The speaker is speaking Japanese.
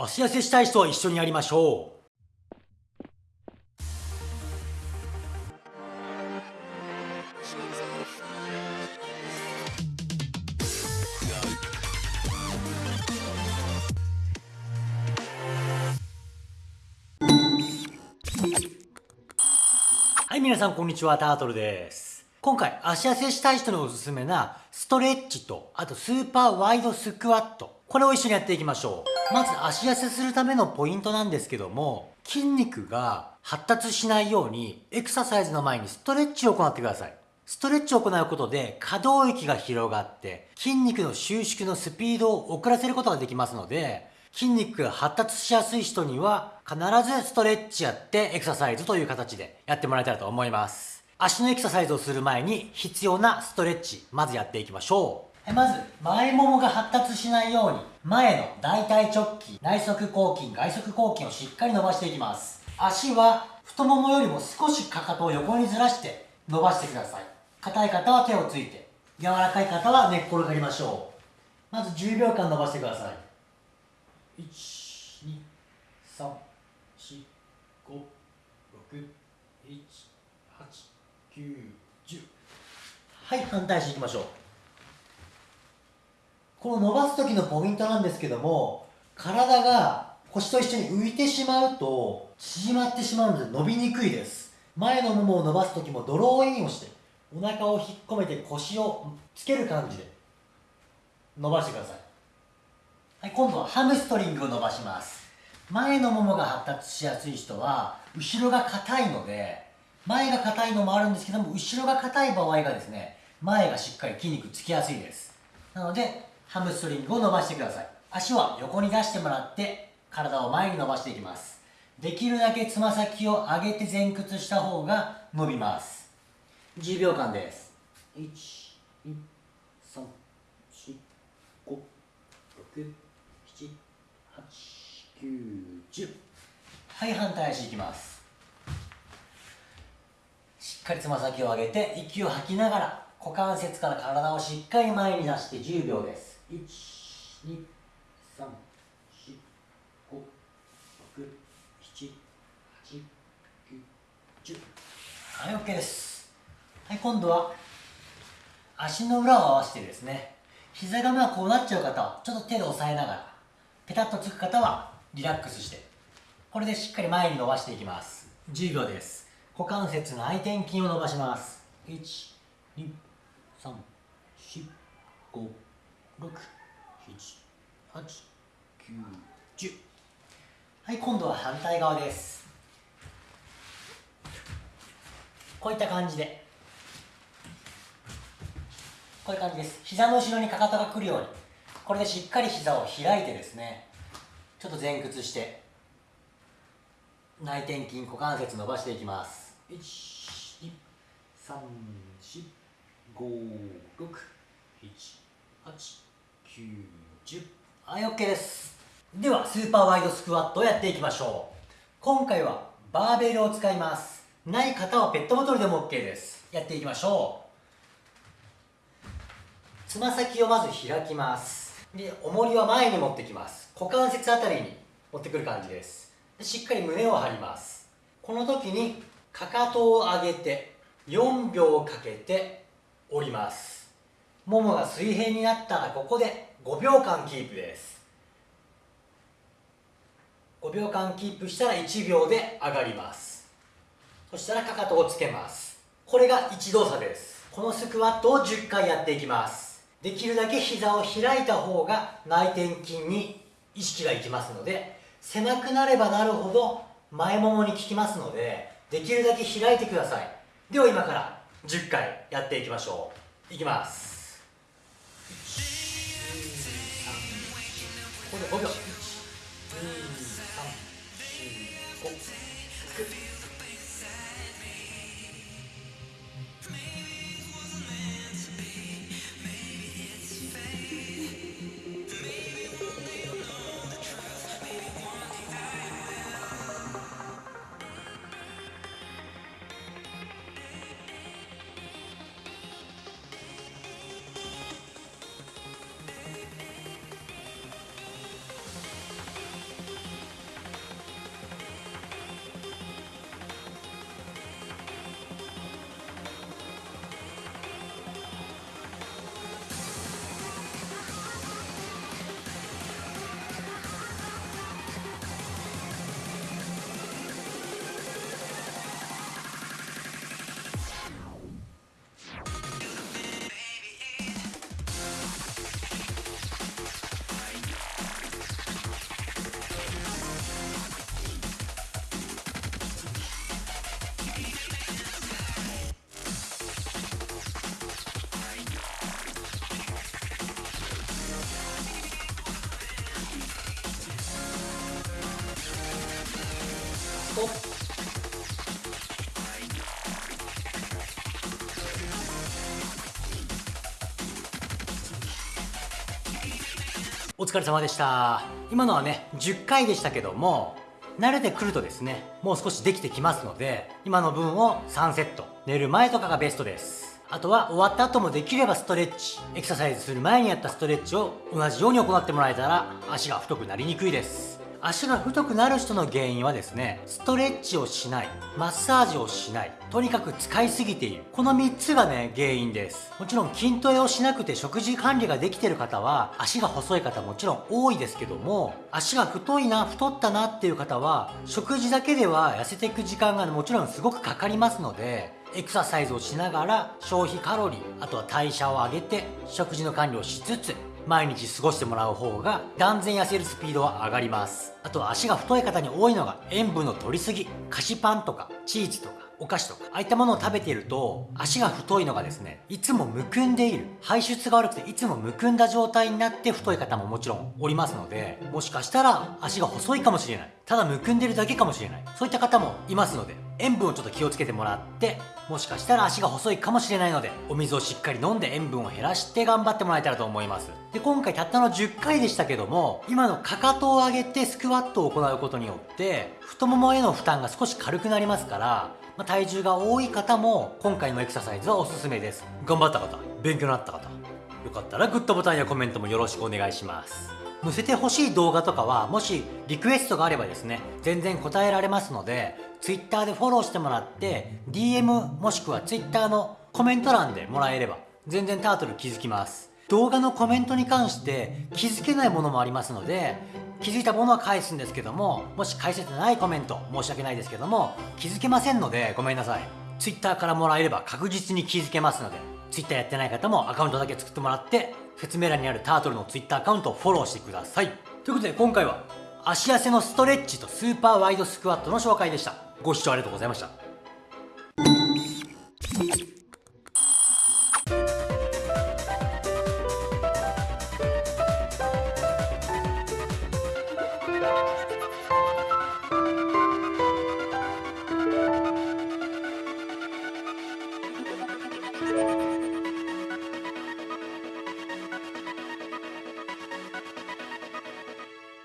足痩せしたい人は一緒にやりましょう。はい皆さんこんにちは。タートルです。今回足痩せしたい人におすすめなストレッチとあとスーパーワイドスクワット。これを一緒にやっていきましょう。まず足痩せするためのポイントなんですけども筋肉が発達しないようにエクササイズの前にストレッチを行ってください。ストレッチを行うことで可動域が広がって筋肉の収縮のスピードを遅らせることができますので筋肉が発達しやすい人には必ずストレッチやってエクササイズという形でやってもらえたらと思います。足のエクササイズをする前に必要なストレッチまずやっていきましょう。まず前ももが発達しないように前の大腿直筋内側広筋外側広筋をしっかり伸ばしていきます。足は太ももよりも少しかかとを横にずらして伸ばしてください。硬い方は手をついて柔らかい方は寝っ転がりましょう。まず10秒間伸ばしてください。1 2 3 4 5 6 1 8 9 10はい反対していきましょう。この伸ばす時のポイントなんですけども体が腰と一緒に浮いてしまうと縮まってしまうので伸びにくいです。前のももを伸ばす時もドローインをしてお腹を引っ込めて腰をつける感じで伸ばしてください。はい、今度はハムストリングを伸ばします。前のももが発達しやすい人は後ろが硬いので前が硬いのもあるんですけども後ろが硬い場合がですね前がしっかり筋肉つきやすいです。なのでハムストリングを伸ばしてください。足は横に出してもらって体を前に伸ばしていきます。できるだけつま先を上げて前屈した方が伸びます。10秒間です。1 2 3 4 5 6 78910はい反対足いきます。しっかりつま先を上げて息を吐きながら股関節から体をしっかり前に出して10秒です。1 2 3 4 5 6 7 8 9 10はい OK です。はい今度は足の裏を合わせてですね。膝がまあこうなっちゃう方はちょっと手で押さえながらペタッとつく方はリラックスしてこれでしっかり前に伸ばしていきます。10秒です。股関節の内転筋を伸ばします。1 2 3 4 5 6 7 8 9 10はい今度は反対側です。こういった感じで。こういう感じです。膝の後ろにかかとがくるように。これでしっかり膝を開いてですね。ちょっと前屈して。内転筋股関節伸ばしていきます。1 2 3 4 5 6 7 8 90はい OK です。ではスーパーワイドスクワットをやっていきましょう。今回はバーベルを使います。ない方はペットボトルでも OK です。やっていきましょう。つま先をまず開きます。で重りは前に持ってきます。股関節あたりに持ってくる感じです。しっかり胸を張ります。この時にかかとを上げて4秒かけて折ります。ももが水平になったらここで5秒間キープです。5秒間キープしたら1秒で上がります。そしたらかかとをつけます。これが1動作です。このスクワットを10回やっていきます。できるだけ膝を開いた方が内転筋に意識がいきますので狭くなればなるほど前ももに効きますのでできるだけ開いてください。では今から10回やっていきましょう。いきます。ここで5秒1 2 3 4 5 6お疲れ様でした。今のはね10回でしたけども慣れてくるとですねもう少しできてきますので今の分を3セット。寝る前とかがベストです。あとは終わった後もできればストレッチ。エクササイズする前にやったストレッチを同じように行ってもらえたら足が太くなりにくいです。足が太くなる人の原因はですねストレッチをしないマッサージをしないとにかく使いすぎている。この3つがね原因です。もちろん筋トレをしなくて食事管理ができてる方は足が細い方もちろん多いですけども足が太いな太ったなっていう方は食事だけでは痩せていく時間がもちろんすごくかかりますのでエクササイズをしながら消費カロリーあとは代謝を上げて食事の管理をしつつ毎日過ごしてもらう方が断然痩せるスピードは上がります。あと足が太い方に多いのが塩分の取りすぎ菓子パンとかチーズとかお菓子とかああいったものを食べていると足が太いのがですねいつもむくんでいる。排出が悪くていつもむくんだ状態になって太い方ももちろんおりますのでもしかしたら足が細いかもしれない。ただむくんでるだけかもしれない。そういった方もいますので塩分をちょっと気をつけてもらってもしかしたら足が細いかもしれないのでお水をしっかり飲んで塩分を減らして頑張ってもらえたらと思います。で今回たったの10回でしたけども今のかかとを上げてスクワットを行うことによって太ももへの負担が少し軽くなりますからま、体重が多い方も今回のエクササイズはおすすめです。頑張った方勉強になった方よかったらグッドボタンやコメントもよろしくお願いします。載せてほしい動画とかはもしリクエストがあればですね全然答えられますので Twitter でフォローしてもらって DM もしくは Twitter のコメント欄でもらえれば全然タートル気づきます。動画のコメントに関して気づけないものもありますので気づいたものは返すんですけどももし返せてないコメント申し訳ないですけども気づけませんのでごめんなさい。Twitter からもらえれば確実に気づけますので Twitter やってない方もアカウントだけ作ってもらって説明欄にあるタートルの Twitter アカウントをフォローしてください。ということで今回は足痩せのストレッチとスーパーワイドスクワットの紹介でした。ご視聴ありがとうございました。